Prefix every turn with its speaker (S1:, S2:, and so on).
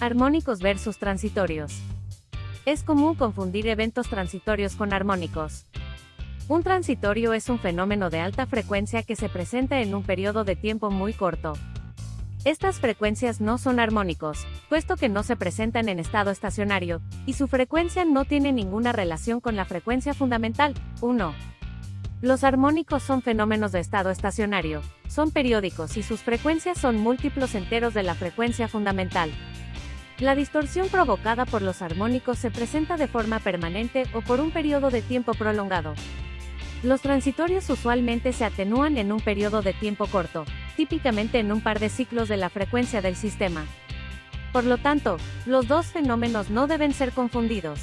S1: Armónicos versus transitorios. Es común confundir eventos transitorios con armónicos. Un transitorio es un fenómeno de alta frecuencia que se presenta en un periodo de tiempo muy corto. Estas frecuencias no son armónicos, puesto que no se presentan en estado estacionario, y su frecuencia no tiene ninguna relación con la frecuencia fundamental, 1. Los armónicos son fenómenos de estado estacionario, son periódicos y sus frecuencias son múltiplos enteros de la frecuencia fundamental. La distorsión provocada por los armónicos se presenta de forma permanente o por un periodo de tiempo prolongado. Los transitorios usualmente se atenúan en un periodo de tiempo corto, típicamente en un par de ciclos de la frecuencia del sistema. Por lo tanto, los dos fenómenos no deben ser confundidos.